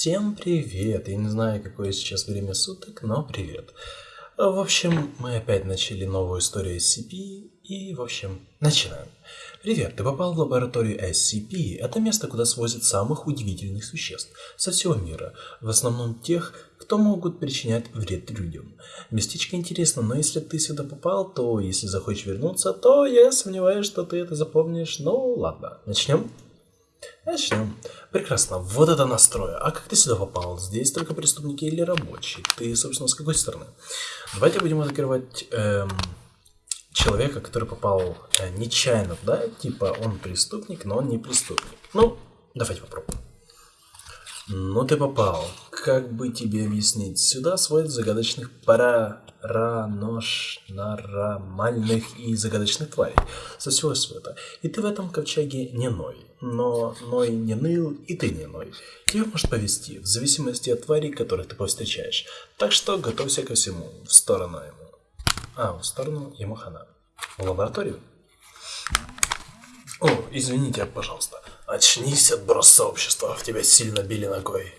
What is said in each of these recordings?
Всем привет! Я не знаю, какое сейчас время суток, но привет. В общем, мы опять начали новую историю SCP, и, в общем, начинаем. Привет, ты попал в лабораторию SCP. Это место, куда свозят самых удивительных существ со всего мира. В основном тех, кто могут причинять вред людям. Местечко интересно, но если ты сюда попал, то если захочешь вернуться, то я сомневаюсь, что ты это запомнишь. Ну, ладно, начнем. Начнем. Прекрасно. Вот это настрой. А как ты сюда попал? Здесь только преступники или рабочие? Ты, собственно, с какой стороны? Давайте будем открывать эм, человека, который попал э, нечаянно, да? Типа он преступник, но он не преступник. Ну, давайте попробуем. Ну ты попал. Как бы тебе объяснить? Сюда сводят загадочных паранормальных и загадочных тварей со всего света. И ты в этом ковчеге не ной. Но ной не ныл, и ты не ной. Тебе может повезти, в зависимости от тварей, которых ты повстречаешь. Так что готовься ко всему. В сторону ему. А, в сторону ему хана. В лабораторию. О, извините, пожалуйста. Очнись, отброс сообщества, в тебя сильно били ногой.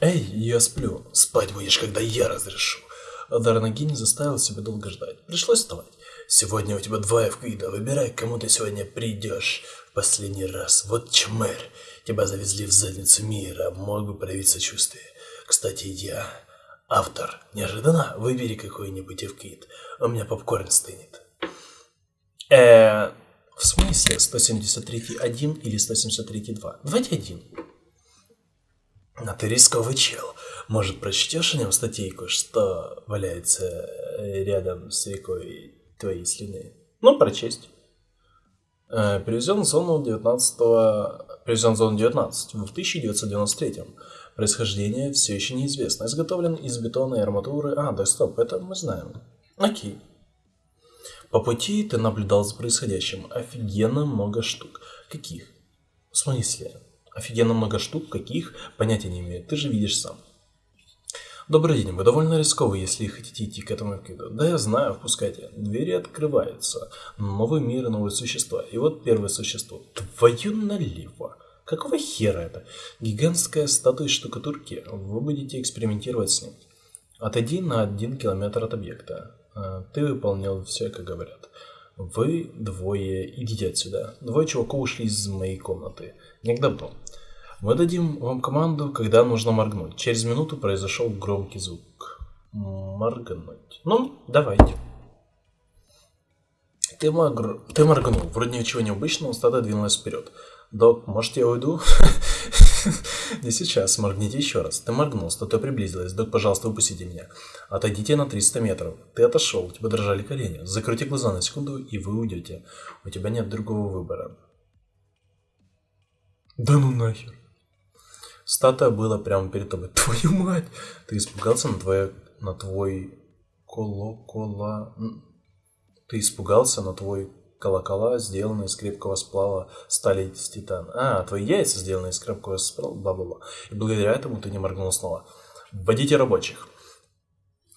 Эй, я сплю. Спать будешь, когда я разрешу. Дарнаги не заставил себя долго ждать. Пришлось вставать. Сегодня у тебя два эвквида. Выбирай, кому ты сегодня придешь. В последний раз. Вот чмырь. Тебя завезли в задницу мира. Мог бы проявить сочувствие. Кстати, я автор. Неожиданно выбери какой-нибудь эвквид. У меня попкорн стынет. Эээ... В смысле 173 1 или 173 2? Давайте один. А ты рисковый чел. Может, прочтешь о нем статейку, что валяется э, рядом с рекой твоей слюны? Ну, прочесть. Э, перевезен в зону 19 Перевезен в зону 19 в 1993 Происхождение все еще неизвестно. Изготовлен из бетона и арматуры. А, да стоп, это мы знаем. Окей. По пути ты наблюдал за происходящим. Офигенно много штук. Каких? В смысле? Офигенно много штук, каких? Понятия не имею. Ты же видишь сам. Добрый день, вы довольно рисковы, если хотите идти к этому виду. Да, я знаю, впускайте. Двери открываются. Новый мир и новые существа. И вот первое существо. Твою налево. Какого хера это? Гигантская статуя штукатурки. Вы будете экспериментировать с ним. Отойди на один километр от объекта. А, ты выполнял все, как говорят. Вы двое идите отсюда. Двое чуваков ушли из моей комнаты. Не к. Мы дадим вам команду, когда нужно моргнуть. Через минуту произошел громкий звук. Моргнуть. Ну, давайте. Ты, морг... ты моргнул. Вроде ничего необычного, стадо двинулось вперед. Док, может я уйду? Не сейчас, моргните еще раз. Ты моргнул, статуя приблизилась. Док, пожалуйста, выпустите меня. Отойдите на 300 метров. Ты отошел, у тебя дрожали колени. Закройте глаза на секунду, и вы уйдете. У тебя нет другого выбора. Да ну нахер. Статуя была прямо перед тобой. Твою мать! Ты испугался на твое... на твой... Колокола... Ты испугался на твой колокола, сделанные из крепкого сплава стали из титана. А, твои яйца сделаны из крепкого сплава, бла-бла-бла. И благодаря этому ты не моргнул снова. Вводите рабочих.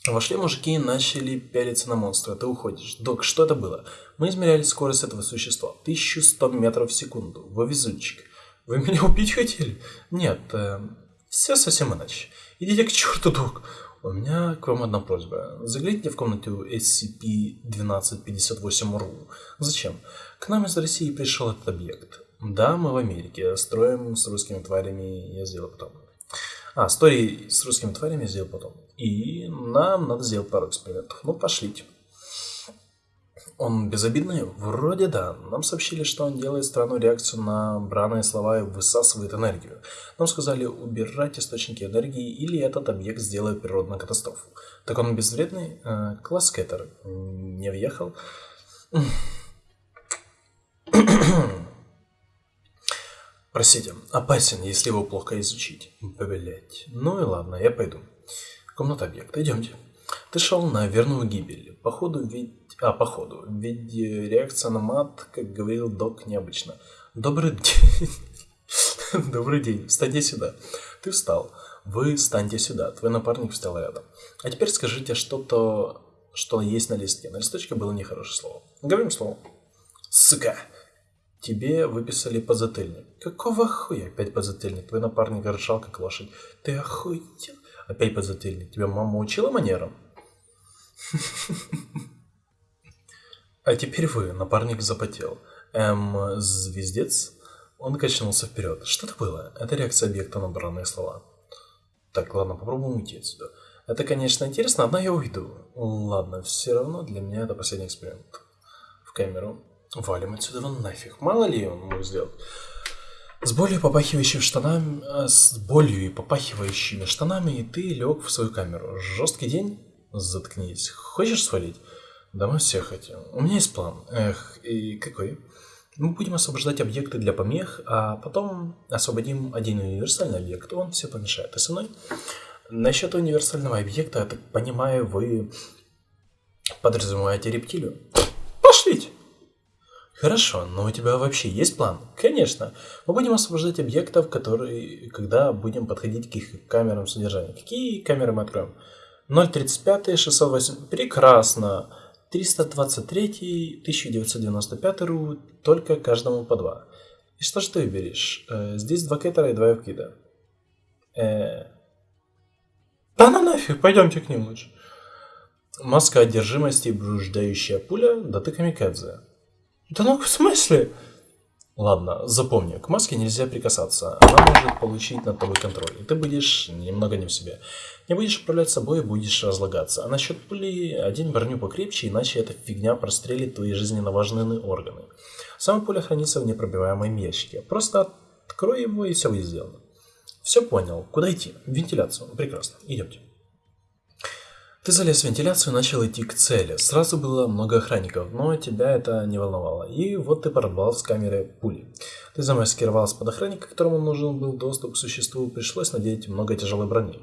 Вошли мужики и начали пялиться на монстра. Ты уходишь. Док, что это было? Мы измеряли скорость этого существа. 1100 метров в секунду. Вы везунчик. Вы меня убить хотели? Нет, э, все совсем иначе. Идите к черту, док. У меня к вам одна просьба. Загляните в комнату SCP-1258-RU. Зачем? К нам из России пришел этот объект. Да, мы в Америке. Строим с русскими тварями я сделал потом. А, истории с русскими тварями я сделал потом. И нам надо сделать пару экспериментов. Ну, пошлите. Он безобидный? Вроде да. Нам сообщили, что он делает странную реакцию на бранные слова и высасывает энергию. Нам сказали убирать источники энергии, или этот объект сделает природную катастрофу. Так он безвредный? Э, класс Кэтер. Не въехал? Простите, опасен, если его плохо изучить. Блять. Ну и ладно, я пойду. Комната объекта, идемте. Ты шел на верную гибель. Походу, ведь а, походу. Ведь реакция на мат, как говорил док, необычно. Добрый день. Добрый день. Встаньте сюда. Ты встал. Вы встаньте сюда. Твой напарник встал рядом. А теперь скажите что-то, что есть на листке. На листочке было нехорошее слово. Говорим слово. Сука. Тебе выписали подзатыльник. Какого хуя опять подзатыльник? Твой напарник ржал как лошадь. Ты охуел? Опять подзатыльник. Тебя мама учила манерам? А теперь вы, напарник запотел. Эм, звездец? Он качнулся вперед. Что это было? Это реакция объекта на бранные слова. Так, ладно, попробуем уйти отсюда. Это, конечно, интересно, одна я уйду. Ладно, все равно для меня это последний эксперимент. В камеру. Валим отсюда вон нафиг. Мало ли он мог сделать. С болью попахивающими штанами, э, с болью и попахивающими штанами ты лег в свою камеру. Жесткий день? Заткнись. Хочешь свалить? Да мы все хотим. У меня есть план. Эх, и какой? Мы будем освобождать объекты для помех, а потом освободим один универсальный объект. Он все помешает. Ты со мной? Насчет универсального объекта, я так понимаю, вы подразумеваете рептилию? Пошлите! Хорошо, но у тебя вообще есть план? Конечно. Мы будем освобождать объектов, которые, когда будем подходить к их камерам содержания. Какие камеры мы откроем? 035, 608. Прекрасно. 323, 1995 ру, только каждому по два. И что же ты выберешь? Э, здесь два кетера и два евкида. Э... Да ну нафиг, пойдемте к ним лучше. Маска одержимости блуждающая пуля, да ты камикадзе. Да ну в смысле? Ладно, запомни, к маске нельзя прикасаться. Она может получить над тобой контроль, и ты будешь немного не в себе. Не будешь управлять собой, будешь разлагаться. А насчет пули, один броню покрепче, иначе эта фигня прострелит твои жизненно важные органы. Сама пуля хранится в непробиваемом ящике. Просто открой его, и все будет сделано. Все понял. Куда идти? В вентиляцию. Прекрасно. Идемте. Ты залез в вентиляцию и начал идти к цели. Сразу было много охранников, но тебя это не волновало. И вот ты порвал с камеры пули. Ты замаскировался под охранника, которому нужен был доступ к существу, пришлось надеть много тяжелой брони.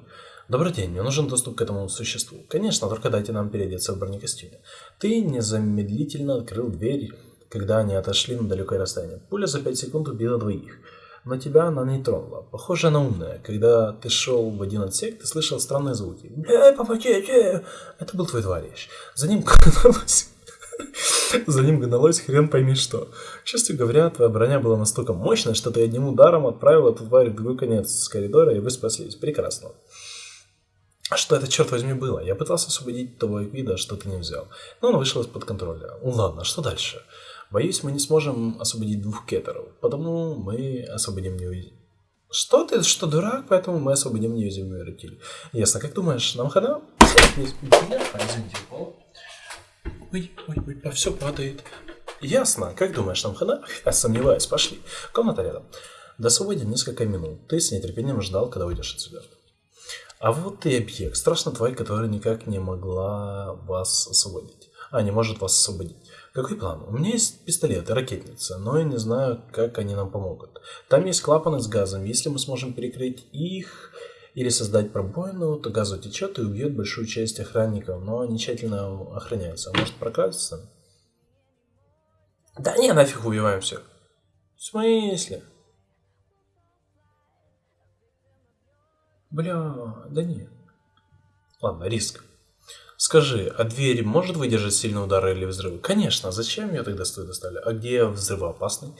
Добрый день, мне нужен доступ к этому существу. Конечно, только дайте нам переодеться в бронекостюме. Ты незамедлительно открыл дверь, когда они отошли на далекое расстояние. Пуля за 5 секунд убила двоих но тебя она не тронула. Похоже, она умная. Когда ты шел в один отсек, ты слышал странные звуки. Бля, помогите! Это был твой товарищ. За ним гналось... За ним гналось хрен пойми что. К счастью говоря, твоя броня была настолько мощная, что ты одним ударом отправил эту тварь в другой конец коридора, и вы спаслись. Прекрасно. А что это, черт возьми, было? Я пытался освободить того вида, что ты не взял. Но он вышел из-под контроля. Ну ладно, что дальше? Боюсь, мы не сможем освободить двух кеттеров, потому мы освободим неуязвимую. Что ты, что дурак, поэтому мы освободим неуязвимую рептилию. Ясно, как думаешь, нам хана? Извините, Ой, ой, ой, а все падает. Ясно, как думаешь, нам хана? Я сомневаюсь, пошли. Комната рядом. До свободы несколько минут. Ты с нетерпением ждал, когда уйдешь отсюда. А вот и объект. Страшно тварь, которая никак не могла вас освободить. А, не может вас освободить. Какой план? У меня есть пистолет и ракетница, но я не знаю, как они нам помогут. Там есть клапаны с газом. Если мы сможем перекрыть их или создать пробоину, то газ утечет и убьет большую часть охранников, но они тщательно охраняются. Может прокраситься? Да не, нафиг убиваем всех. В смысле? Бля, да нет. Ладно, риск. Скажи, а дверь может выдержать сильные удары или взрывы? Конечно, зачем ее тогда стоит доставили? А где взрывоопасный?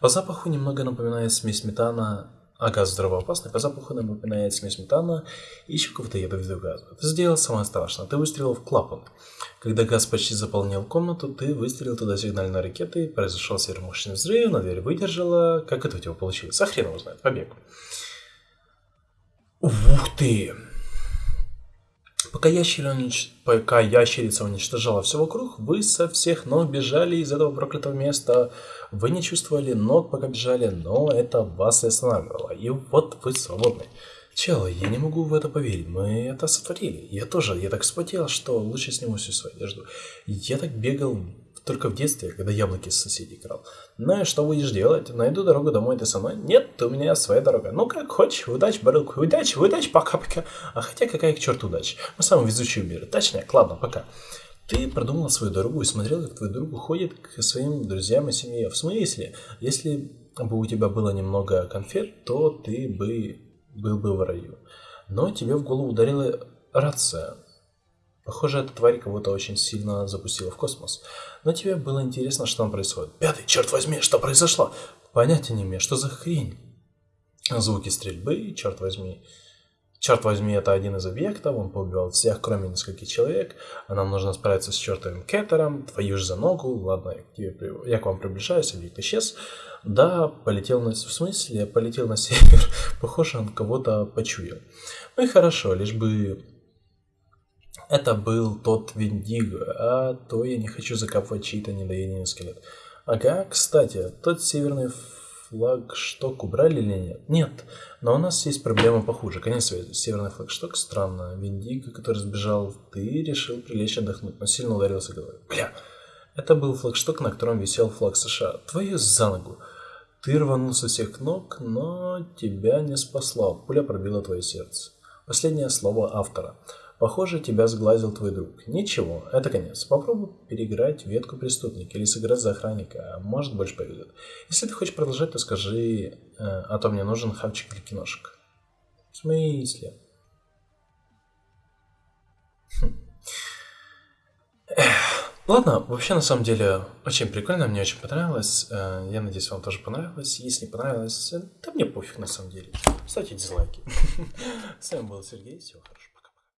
По запаху немного напоминает смесь метана, а газ взрывоопасный по запаху напоминает смесь метана и еще какого-то ядовитого газа. Ты сделал самое страшное, ты выстрелил в клапан. Когда газ почти заполнил комнату, ты выстрелил туда сигнальной ракетой, произошел сверхмощный взрыв, на дверь выдержала. Как это у тебя получилось? А хрен его знает, побег. Ух ты! Пока, ящерица, унич... Пока ящерица уничтожала все вокруг, вы со всех ног бежали из этого проклятого места. Вы не чувствовали ног, пока бежали, но это вас и останавливало. И вот вы свободны. Чел, я не могу в это поверить. Мы это сотворили. Я тоже. Я так вспотел, что лучше сниму всю свою одежду. Я так бегал только в детстве, когда яблоки с соседей крал. Ну и что будешь делать? Найду дорогу домой, ты со мной? Нет, у меня своя дорога. Ну как хочешь, удачи, барылку, удачи, удачи, пока-пока. А хотя какая к черту удача? Мы самые везучие в мире. Точнее, ладно, пока. Ты продумал свою дорогу и смотрел, как твой друг уходит к своим друзьям и семье. В смысле? Если бы у тебя было немного конфет, то ты бы был бы в раю. Но тебе в голову ударила рация. Похоже, эта тварь кого-то очень сильно запустила в космос. Но тебе было интересно, что там происходит. Пятый, черт возьми, что произошло? Понятия не имею, что за хрень? Звуки стрельбы, черт возьми. Черт возьми, это один из объектов, он поубивал всех, кроме нескольких человек, а нам нужно справиться с чертовым кеттером, твою же за ногу, ладно, я к, тебе, я к вам приближаюсь, объект исчез. Да, полетел на... В смысле, полетел на север, похоже, он кого-то почуял. Ну и хорошо, лишь бы это был тот Виндиго, а то я не хочу закапывать чьи-то недоеденный скелет. Ага, кстати, тот северный флагшток убрали или нет? Нет, но у нас есть проблема похуже. Конец связи. Северный флагшток, странно. Виндиго, который сбежал, ты решил прилечь отдохнуть, но сильно ударился головой. Бля, это был флагшток, на котором висел флаг США. Твою за ногу. Ты рванулся всех ног, но тебя не спасла. Пуля пробила твое сердце. Последнее слово автора. Похоже, тебя сглазил твой друг. Ничего, это конец. Попробуй переиграть ветку преступника или сыграть за охранника. Может, больше повезет. Если ты хочешь продолжать, то скажи, э, а то мне нужен хавчик для киношек. В смысле? Хм. Ладно, вообще на самом деле очень прикольно, мне очень понравилось. Э, я надеюсь, вам тоже понравилось. Если не понравилось, да мне пофиг на самом деле. Ставьте дизлайки. С вами был Сергей, всего хорошего.